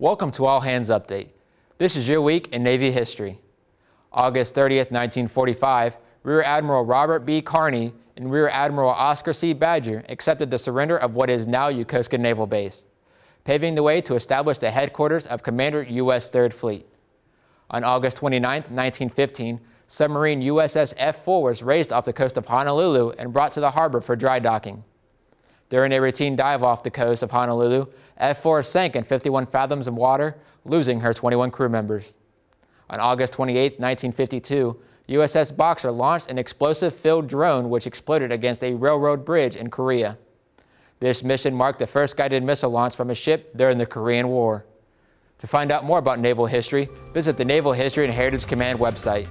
Welcome to All Hands Update. This is your week in Navy history. August 30th, 1945, Rear Admiral Robert B. Carney and Rear Admiral Oscar C. Badger accepted the surrender of what is now Yokosuka Naval Base, paving the way to establish the headquarters of Commander U.S. 3rd Fleet. On August 29, 1915, submarine USS F-4 was raised off the coast of Honolulu and brought to the harbor for dry docking. During a routine dive off the coast of Honolulu, F-4 sank in 51 fathoms of water, losing her 21 crew members. On August 28, 1952, USS Boxer launched an explosive-filled drone which exploded against a railroad bridge in Korea. This mission marked the first guided missile launch from a ship during the Korean War. To find out more about naval history, visit the Naval History and Heritage Command website.